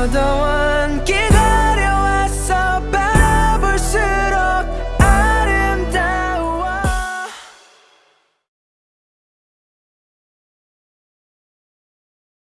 I don't